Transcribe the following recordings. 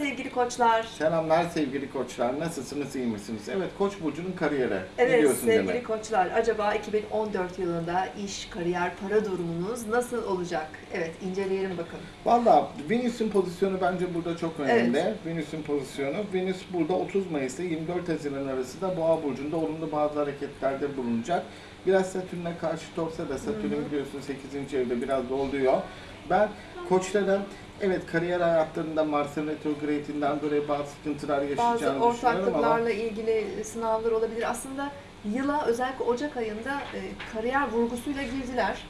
sevgili koçlar. Selamlar sevgili koçlar. Nasılsınız, iyi misiniz? Evet, Koç burcunun kariyeri. ne Evet sevgili Demet? koçlar acaba 2014 yılında iş, kariyer, para durumunuz nasıl olacak? Evet inceleyelim bakalım. Valla Venüs'ün pozisyonu bence burada çok önemli. Evet. Venüs'ün pozisyonu. Venüs burada 30 Mayıs ile 24 Haziran arasında Boğa burcunda olumlu bazı hareketlerde bulunacak. Biraz Satürn'e karşıt olsa da Satürn biliyorsun 8. evde biraz doluyor. Ben koçların evet kariyer hayatlarında Mars'ın retrogradinden dolayı bazı sıkıntılar Bazı yaşayacağını düşünüyorum ama ortaklıklarla ilgili sınavlar olabilir. Aslında yıla özellikle Ocak ayında e, kariyer vurgusuyla girdiler.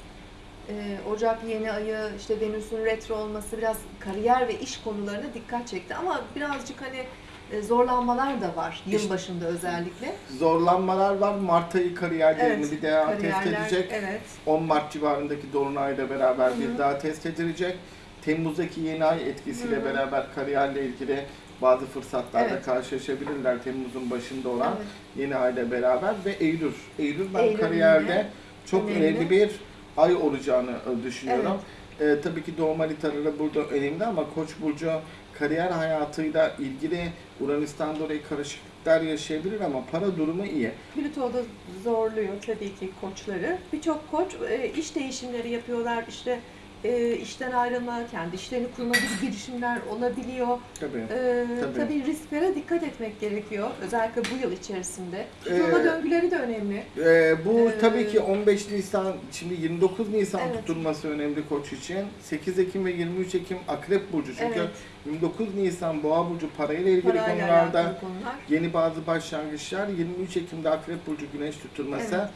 E, Ocak yeni ayı, işte Venüs'ün retro olması biraz kariyer ve iş konularına dikkat çekti. Ama birazcık hani e, zorlanmalar da var yıl başında özellikle. zorlanmalar var. Mart ayı kariyerlerini Evet, bir daha test Kariyerler, edecek. evet. 10 Mart civarındaki Dolunay'la beraber bir daha test edilecek. Temmuz'daki yeni ay etkisiyle Hı beraber kariyerle ilgili bazı fırsatlarla Evet. karşılaşabilirler Temmuz'un başında olan Evet. yeni ayla beraber ve Eylül. Eylül ben Eylül kariyerde yine çok önemli. önemli bir ay olacağını e, düşünüyorum. Ee, tabii ki doğum haritaları burada önemli ama Koç burcu kariyer hayatıyla ilgili Uranüs'ten dolayı karışıklıklar yaşayabilir ama para durumu iyi. Plüto da zorluyor tabii ki koçları. Birçok koç e, iş değişimleri yapıyorlar. İşte e, işten ayrılma, kendi işlerini kurma gibi girişimler olabiliyor. Tabii. E, Tabii. tabii. risklere dikkat etmek gerekiyor. Özellikle bu yıl içerisinde. Tutulma Ee, döngüleri de önemli. Ee, bu Ee, tabii ki 15 Nisan, şimdi 29 Nisan Evet. tutulması önemli Koç için. 8 Ekim ve 23 Ekim Akrep Burcu. Çünkü Evet. 29 Nisan Boğa Burcu parayla ilgili Parayla konularda konular. yeni bazı başlangıçlar. 23 Ekim'de Akrep Burcu Güneş tutulması. Evet.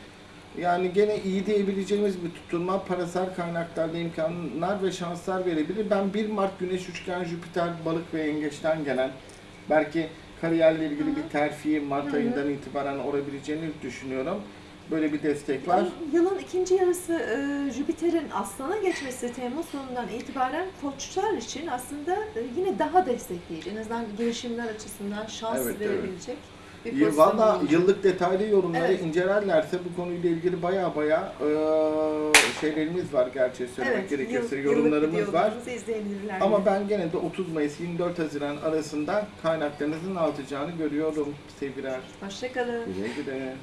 Yani gene iyi diyebileceğimiz bir tutulma, parasal kaynaklarla imkanlar ve şanslar verebilir. Ben 1 Mart Güneş Üçgen Jüpiter Balık ve Yengeç'ten gelen belki kariyerle ilgili Hı hı. bir terfi Mart Hı hı. ayından itibaren olabileceğini düşünüyorum. Böyle bir destek var. Yılın ikinci yarısı e, Jüpiter'in Aslan'a geçmesi Temmuz sonundan itibaren koçlar için aslında e, yine daha destekleyici. En azından girişimler açısından şans Evet, evet. Bir Valla yıllık detaylı yorumları Evet. incelerlerse bu konuyla ilgili baya baya eee, şeylerimiz var gerçi söylemek Evet, gerekirse yıl- yorumlarımız var. Ama ben gene de 30 Mayıs 24 Haziran arasında kaynaklarınızın artacağını görüyorum sevgiler. Hoşçakalın. Güle güle.